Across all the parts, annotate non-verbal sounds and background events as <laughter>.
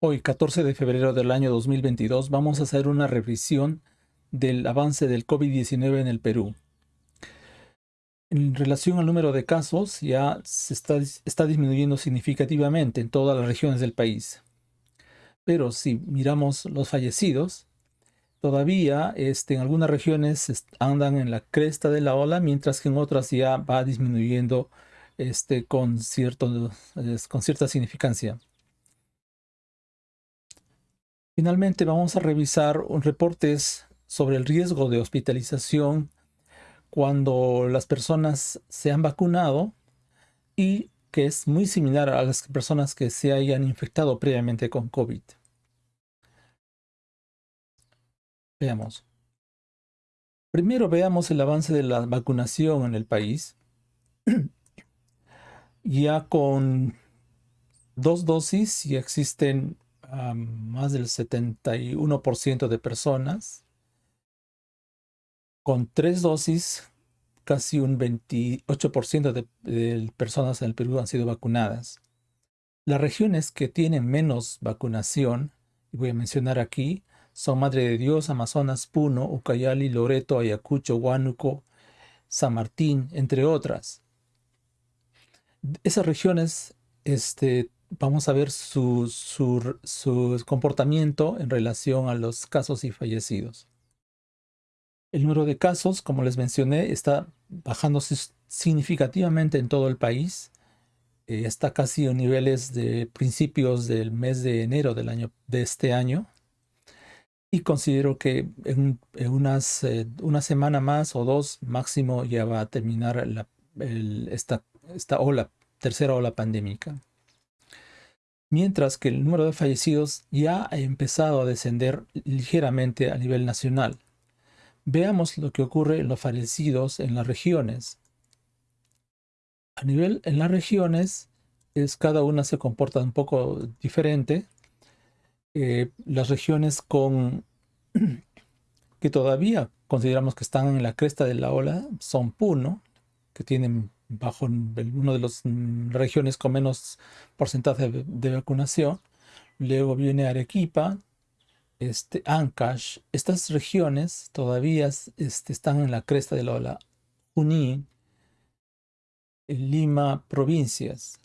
Hoy, 14 de febrero del año 2022, vamos a hacer una revisión del avance del COVID-19 en el Perú. En relación al número de casos, ya se está, disminuyendo significativamente en todas las regiones del país. Pero si miramos los fallecidos, todavía este, en algunas regiones andan en la cresta de la ola, mientras que en otras ya va disminuyendo este, con cierta significancia. Finalmente vamos a revisar reportes sobre el riesgo de hospitalización cuando las personas se han vacunado y que es muy similar a las personas que se hayan infectado previamente con COVID. Veamos. Primero veamos el avance de la vacunación en el país. <clears throat> ya con dos dosis ya existen más del 71% de personas. Con tres dosis, casi un 28% de, de personas en el Perú han sido vacunadas. Las regiones que tienen menos vacunación, y voy a mencionar aquí, son Madre de Dios, Amazonas, Puno, Ucayali, Loreto, Ayacucho, Huánuco, San Martín, entre otras. Esas regiones este, vamos a ver su, comportamiento en relación a los casos y fallecidos. El número de casos, como les mencioné, está bajando significativamente en todo el país. Eh, está casi a niveles de principios del mes de enero del año, de este año. Y considero que en, unas, eh, una semana más o dos máximo ya va a terminar esta, esta ola, tercera ola pandémica mientras que el número de fallecidos ya ha empezado a descender ligeramente a nivel nacional. Veamos lo que ocurre en los fallecidos en las regiones. A nivel en las regiones, es, cada una se comporta un poco diferente. Eh, las regiones con <clears throat> que todavía consideramos que están en la cresta de la ola son Puno, que tienen bajo una de las mm, regiones con menos porcentaje de, vacunación. Luego viene Arequipa, este, Ancash. Estas regiones todavía este, están en la cresta de la ola. Junín, Lima, provincias.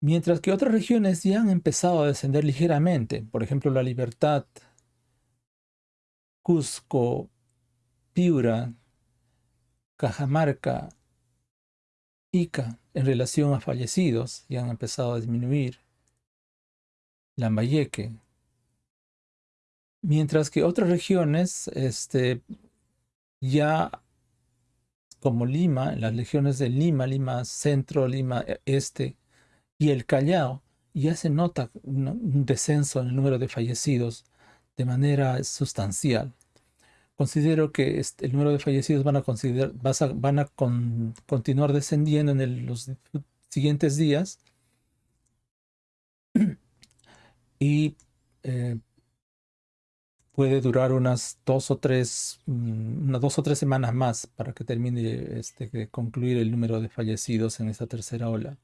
Mientras que otras regiones ya han empezado a descender ligeramente. Por ejemplo, La Libertad, Cusco, Piura, Cajamarca, Ica en relación a fallecidos ya han empezado a disminuir. Lambayeque. Mientras que otras regiones, este, ya como Lima, las regiones de Lima, Lima Centro, Lima Este y el Callao, ya se nota un descenso en el número de fallecidos de manera sustancial considero que el número de fallecidos van a, considerar, van a continuar descendiendo en los siguientes días. <clears throat> Y eh, puede durar unas dos o tres, mm, unas dos o tres semanas más para que termine este, de concluir el número de fallecidos en esta tercera ola.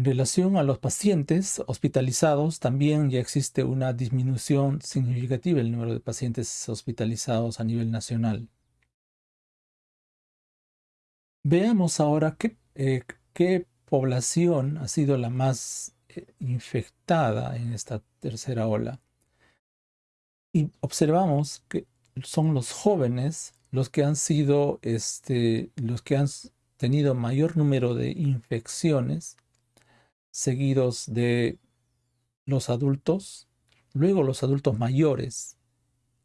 En relación a los pacientes hospitalizados, también ya existe una disminución significativa en el número de pacientes hospitalizados a nivel nacional. Veamos ahora qué, eh, población ha sido la más eh, infectada en esta tercera ola. Y observamos que son los jóvenes los que han sido, este, los que han tenido mayor número de infecciones seguidos de los adultos, luego los adultos mayores,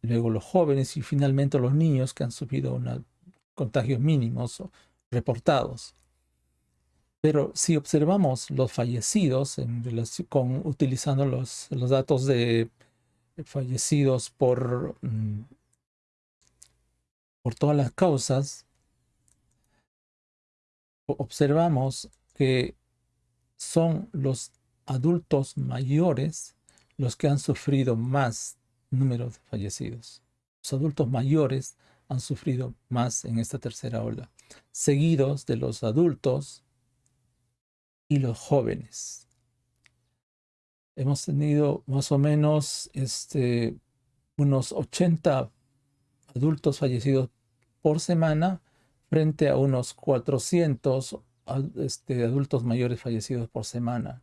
luego los jóvenes y finalmente los niños que han sufrido contagios mínimos reportados. Pero si observamos los fallecidos con, utilizando los, los datos de fallecidos por, mm, por todas las causas, observamos que son los adultos mayores los que han sufrido más número de fallecidos. Los adultos mayores han sufrido más en esta tercera ola, seguidos de los adultos y los jóvenes. Hemos tenido más o menos este, unos 80 adultos fallecidos por semana frente a unos 400 este, adultos mayores fallecidos por semana.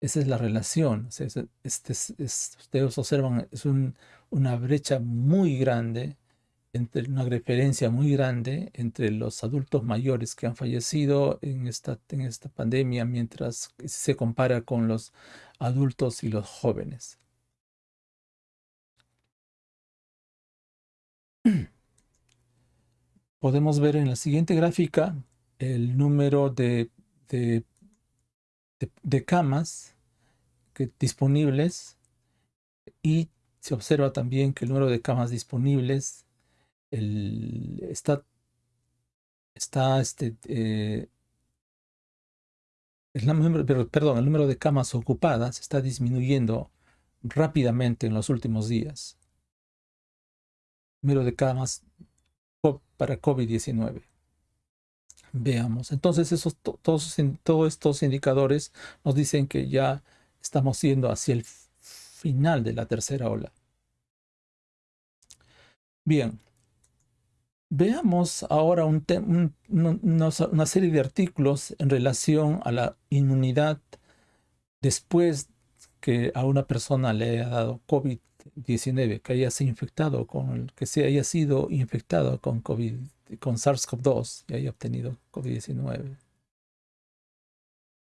Esa es la relación. Este, ustedes observan, es una brecha muy grande, entre, una diferencia muy grande entre los adultos mayores que han fallecido en esta, en esta pandemia mientras se compara con los adultos y los jóvenes. <clears throat> Podemos ver en la siguiente gráfica el número de, de, camas que, disponibles y se observa también que el número de camas disponibles está, está este, eh, el número, perdón, el número de camas ocupadas está disminuyendo rápidamente en los últimos días. Número de camas para COVID-19. Veamos. Entonces, esos, todos, todos estos indicadores nos dicen que ya estamos yendo hacia el final de la tercera ola. Bien. Veamos ahora un una serie de artículos en relación a la inmunidad después que a una persona le haya dado COVID 19 que haya sido infectado con que se haya sido infectado con COVID, con SARS-CoV-2 y haya obtenido COVID-19.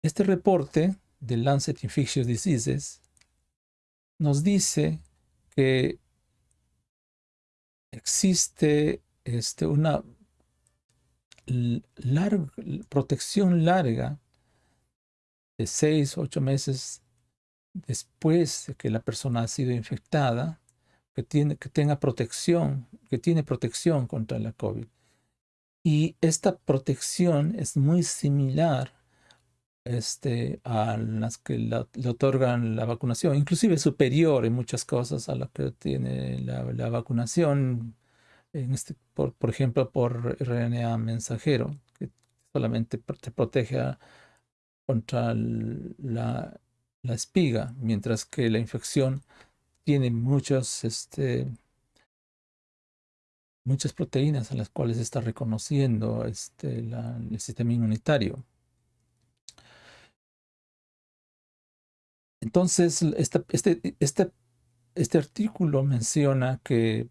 Este reporte del Lancet Infectious Diseases nos dice que existe este, una larga, protección larga de 6 o 8 meses después de que la persona ha sido infectada, que, tiene, que tenga protección, que tiene protección contra la COVID. Y esta protección es muy similar este, a las que le otorgan la vacunación, inclusive superior en muchas cosas a lo que tiene la, vacunación, en este, por, por, ejemplo, por RNA mensajero, que solamente te protege contra la la espiga, mientras que la infección tiene muchas, este, muchas proteínas a las cuales está reconociendo este, el sistema inmunitario. Entonces, este, este, este artículo menciona que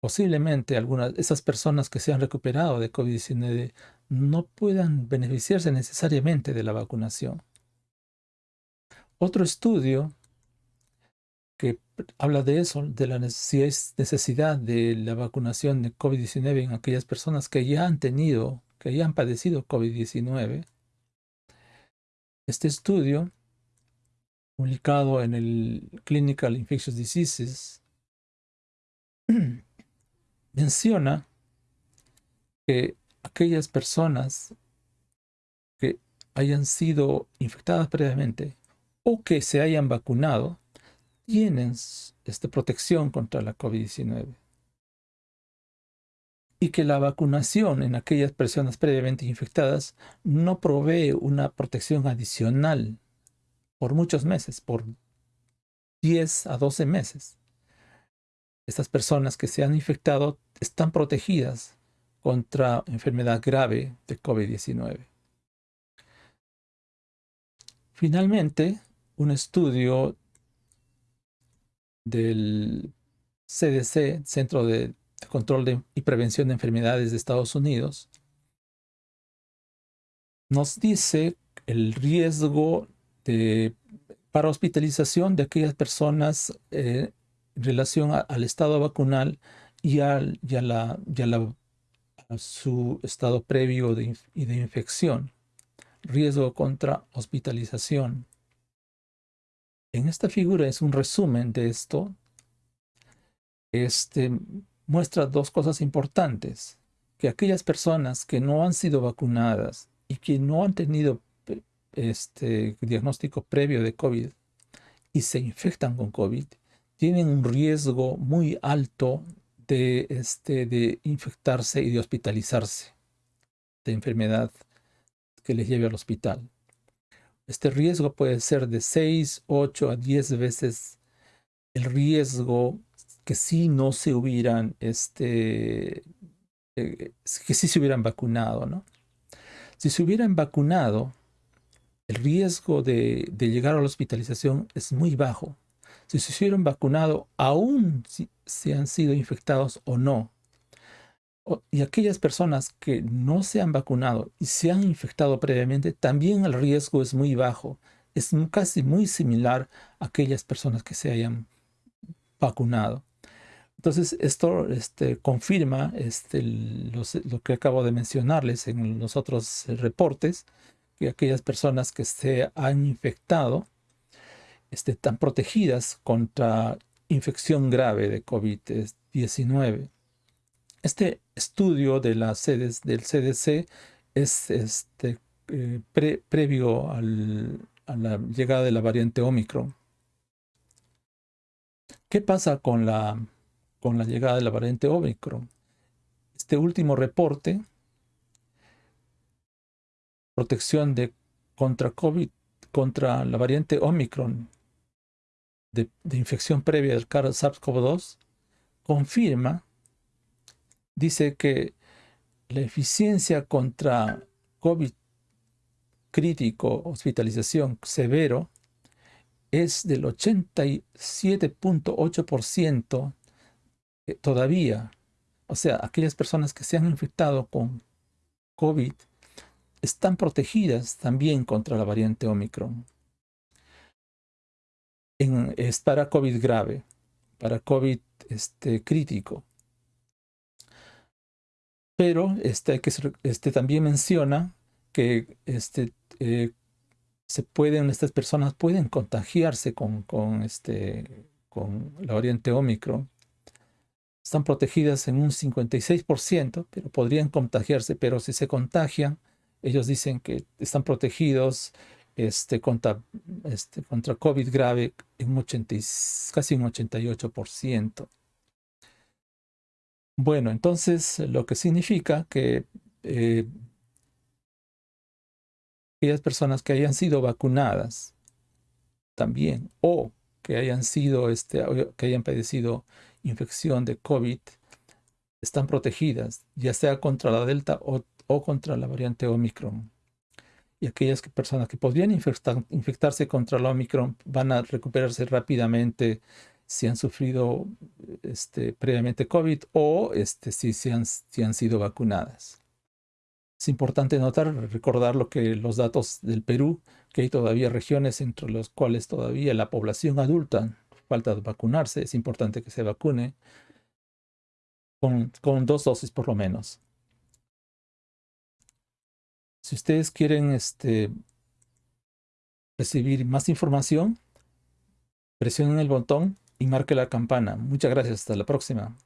posiblemente algunas esas personas que se han recuperado de COVID-19 no puedan beneficiarse necesariamente de la vacunación. Otro estudio que habla de eso, de la necesidad de la vacunación de COVID-19 en aquellas personas que ya han tenido, que ya han padecido COVID-19. Este estudio, publicado en el Clinical Infectious Diseases, <clears throat> menciona que aquellas personas que hayan sido infectadas previamente o que se hayan vacunado tienen esta protección contra la COVID-19. Y que la vacunación en aquellas personas previamente infectadas no provee una protección adicional por muchos meses, por 10 a 12 meses. Estas personas que se han infectado están protegidas contra enfermedad grave de COVID-19. Finalmente, un estudio del CDC, Centro de Control y Prevención de Enfermedades de Estados Unidos, nos dice el riesgo de, para hospitalización de aquellas personas eh, en relación al estado vacunal y, al, a, la, a su estado previo de, de infección. Riesgo contra hospitalización. En esta figura es un resumen de esto. Este muestra dos cosas importantes. Que aquellas personas que no han sido vacunadas y que no han tenido este diagnóstico previo de COVID y se infectan con COVID, tienen un riesgo muy alto de, este, de infectarse y de hospitalizarse de enfermedad que les lleve al hospital. Este riesgo puede ser de 6, 8 a 10 veces el riesgo que si no se hubieran, este, eh, que si se hubieran vacunado, ¿no? Si se hubieran vacunado, el riesgo de, llegar a la hospitalización es muy bajo. Si se hubieran vacunado, aún si, se han sido infectados o no, y aquellas personas que no se han vacunado y se han infectado previamente, también el riesgo es muy bajo. Es casi muy similar a aquellas personas que se hayan vacunado. Entonces, esto este, confirma este, lo que acabo de mencionarles en los otros reportes, que aquellas personas que se han infectado este, están protegidas contra infección grave de COVID-19. Este estudio de las sedes del CDC es este, eh, previo a la llegada de la variante Omicron. ¿Qué pasa con la, con la llegada de la variante Omicron? Este último reporte, protección de contra COVID, contra la variante Omicron de, de infección previa del SARS-CoV-2, confirma dice que la eficiencia contra COVID crítico, hospitalización severo, es del 87.8% eh, todavía. O sea, aquellas personas que se han infectado con COVID están protegidas también contra la variante Omicron. es para COVID grave, para COVID este, crítico. Pero este, este también menciona que este, eh, se pueden, estas personas pueden contagiarse con, este, con la variante Omicron. Están protegidas en un 56%, pero podrían contagiarse, pero si se contagian, ellos dicen que están protegidos este, contra, este, contra COVID grave en un 80, casi un 88%. Bueno, entonces lo que significa que eh, aquellas personas que hayan sido vacunadas también o que hayan sido este, que hayan padecido infección de COVID están protegidas, ya sea contra la Delta o, contra la variante Omicron. Y aquellas personas que podrían infectarse contra la Omicron van a recuperarse rápidamente si han sufrido este, previamente COVID o este, si, si, han, si han sido vacunadas. Es importante notar, recordar lo que los datos del Perú, que hay todavía regiones entre las cuales todavía la población adulta falta vacunarse. Es importante que se vacune con, con dos dosis por lo menos. Si ustedes quieren este, recibir más información, presionen el botón y marque la campana. Muchas gracias. Hasta la próxima.